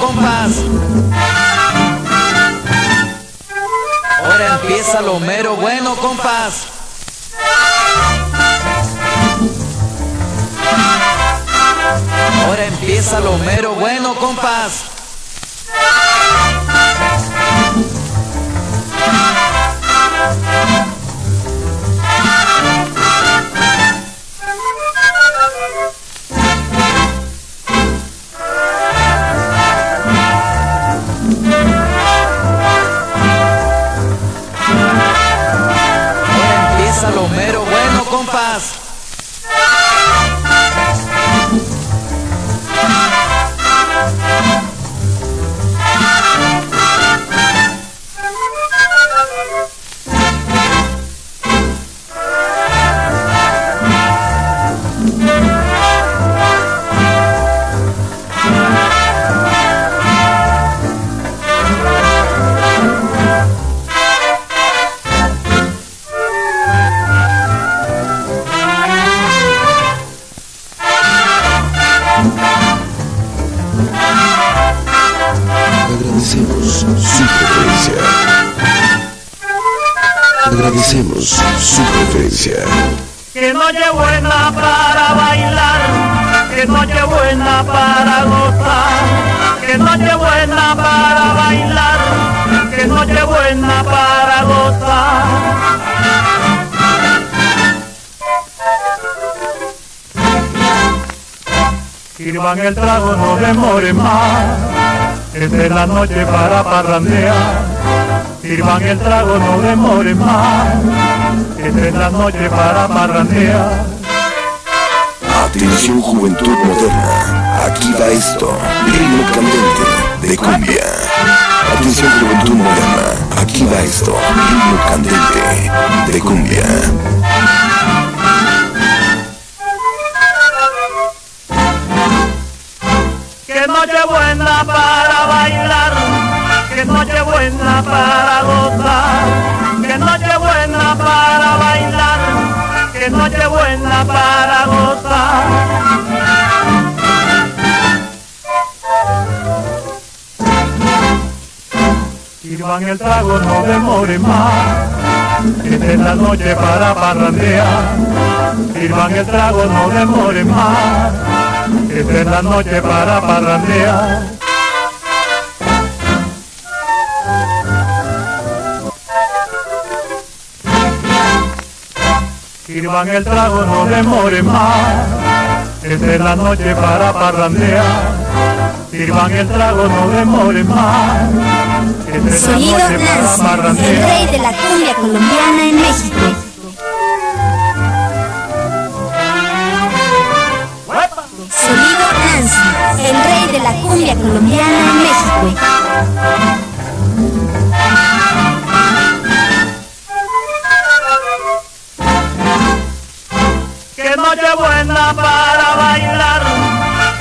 compás. Ahora empieza lo mero bueno, compás. Ahora empieza lo mero bueno, compás. Ahora empieza lo mero bueno, compás. Salomero. Bueno, compas. Agradecemos su preferencia. Agradecemos su preferencia. Que noche buena para bailar, que noche buena para gozar, que noche buena para bailar, que noche buena para gozar. Sirvan el trago, no demore más, es la noche para parrandear. Sirvan el trago, no demore más, es la noche para parrandear. Atención juventud moderna, aquí va esto, ritmo candente de cumbia. Atención juventud moderna, aquí va esto, ritmo candente de cumbia. Noche buena para bailar, que noche buena para gozar, que noche buena para bailar, que noche buena para gozar. Sirvan el trago, no demore más, esta es la noche para parrandear. Sirvan el trago, no demore más, esta es la noche para parrandear. Sirvan el trago, no demore más, esta es la noche para parrandear. Sirvan el trago, no demore más, esta es la noche para Nancy, el parrandear. rey de la cumbia colombiana en México. Colombiana en México. Que noche buena para bailar,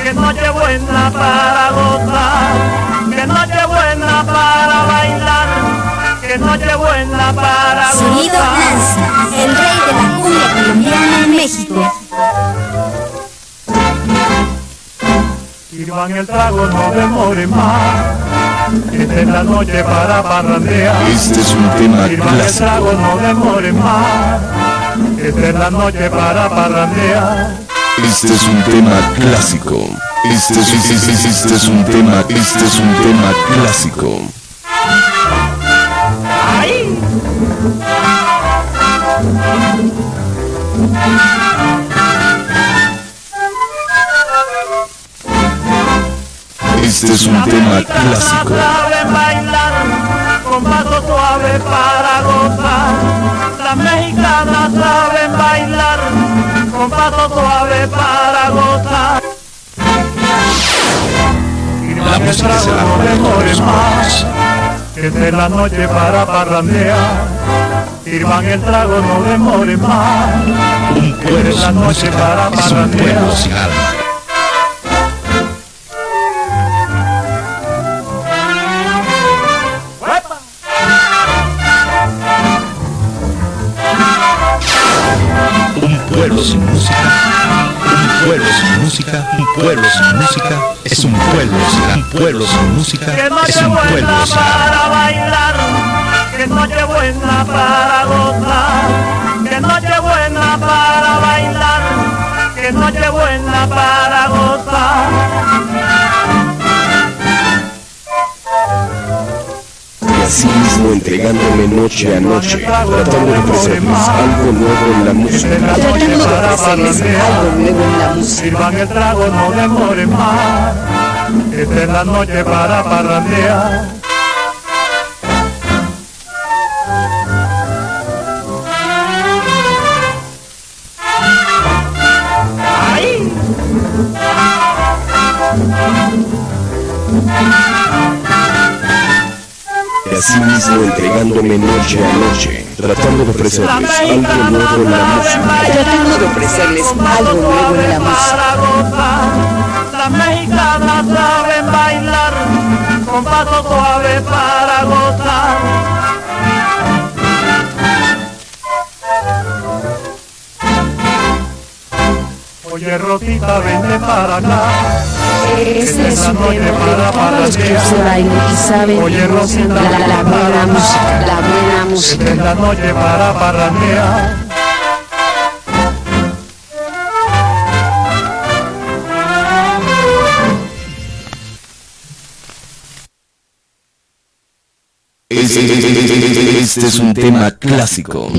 que noche buena para gozar, que noche buena para bailar, que noche buena para Sonido gozar. Nancy, el rey de la Sirvan el trago, no demore más. Esta es la noche para parrandear. Este es un tema el trago, no demore más. Esta es la noche para parrandear. Este es un tema clásico. Este es, este es- este es un tema, este es un tema clásico. ¡Ay! Este es un tema clásico. saben bailar con paso suave para gozar. Las mexicanas saben bailar con paso suave para gozar. La música se todos más. Esta es la noche para parrandear. Sirvan el trago, no demore más. Un pueblo la noche para parrandear. Un pueblo sin música, música, un pueblo sin es es un pueblo, sin música es un pueblo sin para bailar, que noche buena para gozar, que noche buena para bailar, que noche buena para gozar. Y así mismo entregándome noche a noche, tratando de ofrecerles algo nuevo en la música. Tratando de ofrecerles algo nuevo en la música. Sirvan el trago, no demoren más. Esta es la noche para parrandear. Y así mismo entregándome noche a noche, tratando de ofrecerles algo nuevo en la música. Tratando de ofrecerles algo nuevo en la música. Para gozar, las mexicanas saben bailar con paso suave para gozar. Oye Rosita, vente para acá. Ese es la su noche tema para de todos los que se bailan y saben Oye, Rosita, la, la, la buena música, la buena música. Esta es la noche para parrandear. Este, este es un tema clásico.